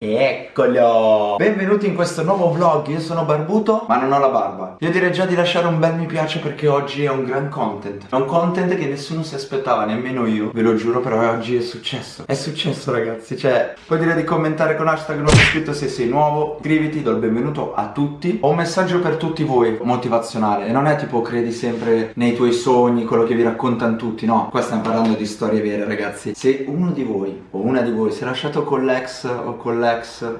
Eccolo! Benvenuti in questo nuovo vlog, io sono barbuto ma non ho la barba. Io direi già di lasciare un bel mi piace perché oggi è un gran content. È un content che nessuno si aspettava, nemmeno io Ve lo giuro però oggi è successo. È successo ragazzi, cioè Puoi dire di commentare con hashtag nuovo iscritto se sei nuovo. Iscriviti, do il benvenuto a tutti. Ho un messaggio per tutti voi, motivazionale. E non è tipo credi sempre nei tuoi sogni, quello che vi raccontano tutti. No, qua stiamo parlando di storie vere ragazzi. Se uno di voi o una di voi si è lasciato con l'ex o con l'ex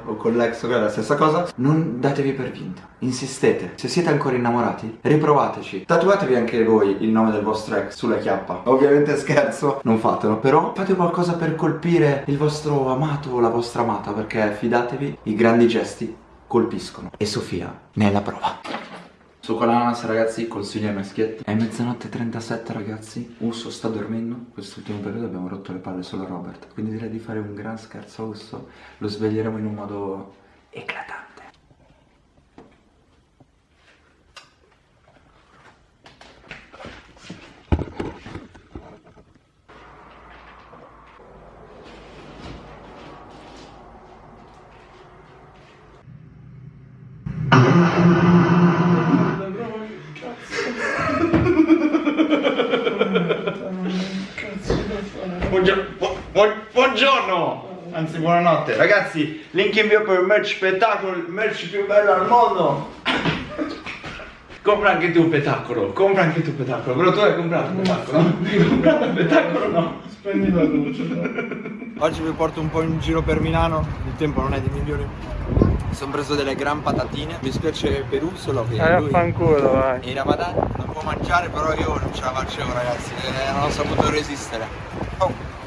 o con l'ex o è la stessa cosa non datevi per vinta insistete. Se siete ancora innamorati riprovateci. Tatuatevi anche voi il nome del vostro ex sulla chiappa. Ovviamente scherzo non fatelo però fate qualcosa per colpire il vostro amato o la vostra amata perché fidatevi i grandi gesti colpiscono. E Sofia ne è la prova l'ananas ragazzi, consiglio ai maschietti È mezzanotte 37 ragazzi. Usso sta dormendo. Quest'ultimo periodo abbiamo rotto le palle solo a Robert. Quindi direi di fare un gran scherzo. A Usso Lo sveglieremo in un modo eclatante Buongiorno! Anzi, buonanotte. Ragazzi, link invio per il merch spettacolo, il merch più bello al mondo. Compra anche tu un spettacolo, compra anche tu un spettacolo. Però tu hai comprato un spettacolo? Hai comprato un spettacolo no? Spendi la luce. Oggi vi porto un po' in giro per Milano, il tempo non è di migliori. Mi sono preso delle gran patatine, mi spiace Perù solo che eh, lui affanculo, vai. in Ramadan non può mangiare però io non ce la facevo ragazzi, eh, non ho saputo resistere. Oh.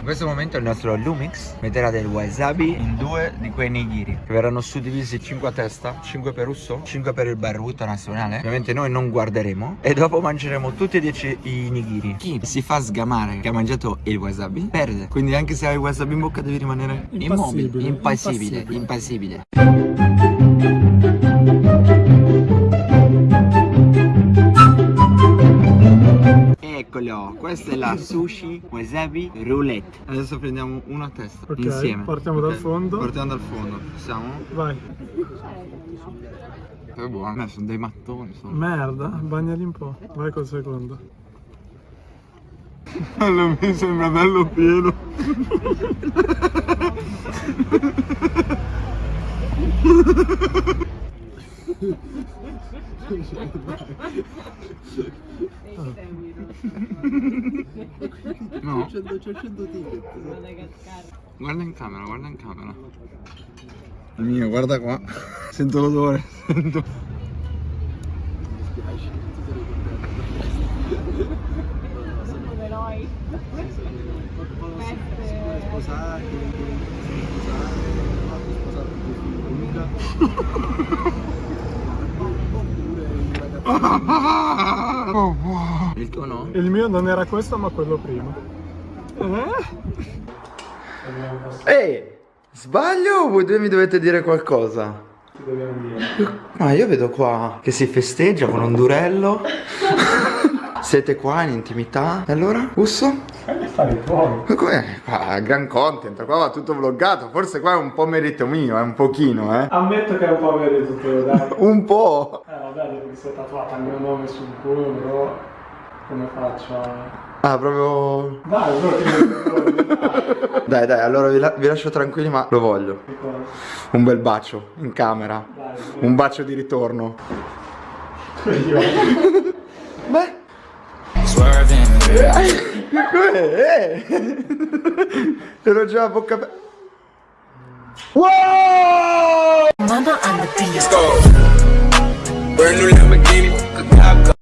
In questo momento il nostro Lumix metterà del wasabi in due di quei nigiri che verranno suddivisi 5 a testa 5 per Russo, 5 per il barbuto nazionale. Ovviamente noi non guarderemo e dopo mangeremo tutti e 10 i nigiri chi si fa sgamare che ha mangiato il wasabi perde. Quindi anche se hai il wasabi in bocca devi rimanere immobile impassibile impassibile, impassibile. Questa è la sushi wasabi roulette. Adesso prendiamo una a testa okay, insieme. Partiamo okay. dal fondo. Partiamo dal fondo. Siamo? Vai. È buono, sono dei mattoni. Sono. Merda, bagnali un po'. Vai col secondo. Allora, mi sembra bello pieno. No. C'è 100 ticket. Guarda in camera, guarda in camera. Il mio, guarda qua. Sento l'odore. Sento. Mi spiace, ti sarei contento. Sono. Siamo sposati, siamo sposati, Luca. Oh, wow. Il tuo no? Il mio non era questo ma quello prima. Eh? Ehi, sbaglio o voi due mi dovete dire qualcosa? Ti dobbiamo dire. Ma io vedo qua che si festeggia con un durello. Siete qua in intimità. E allora, Usso? Fai tuoi. Come? Qua, gran content, qua va tutto vloggato. Forse qua è un po' merito mio, è un pochino, eh. Ammetto che è un po' merito tuo, dai. un po'. Eh vabbè, perché si è tatuato il mio nome sul culo, però come faccio a... Ah, proprio... Dai, però Dai, dai, allora vi, la vi, lascio tranquilli, ma lo voglio. Un bel bacio in camera. Dai, un bacio di ritorno. Beh. Com'è? Ero già a bocca aperta. Wow! Mama and the Let's go!